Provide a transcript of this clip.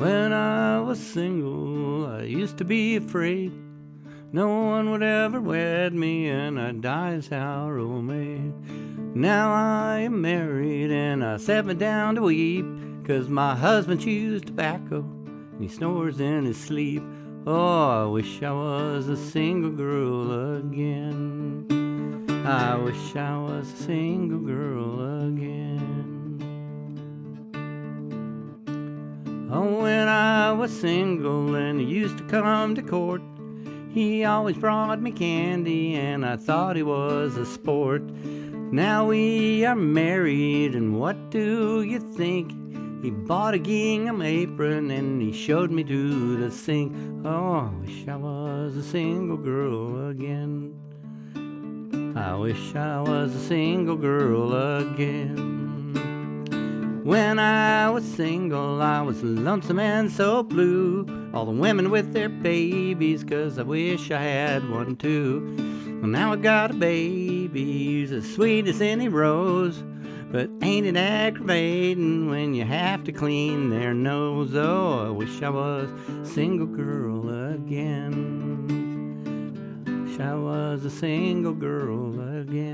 When I was single, I used to be afraid no one would ever wed me, and I'd die as Harold May. Now I am married, and I sat me down to weep, cause my husband chews tobacco, and he snores in his sleep. Oh, I wish I was a single girl again. I wish I was a single girl Oh, when I was single and he used to come to court, he always brought me candy and I thought he was a sport. Now we are married and what do you think? He bought a gingham apron and he showed me to the sink. Oh, I wish I was a single girl again. I wish I was a single girl again. When I was single, I was lonesome and so blue. All the women with their babies, cause I wish I had one too. Well, now I got a baby, he's as sweet as any rose. But ain't it aggravating when you have to clean their nose? Oh, I wish I was a single girl again. Wish I was a single girl again.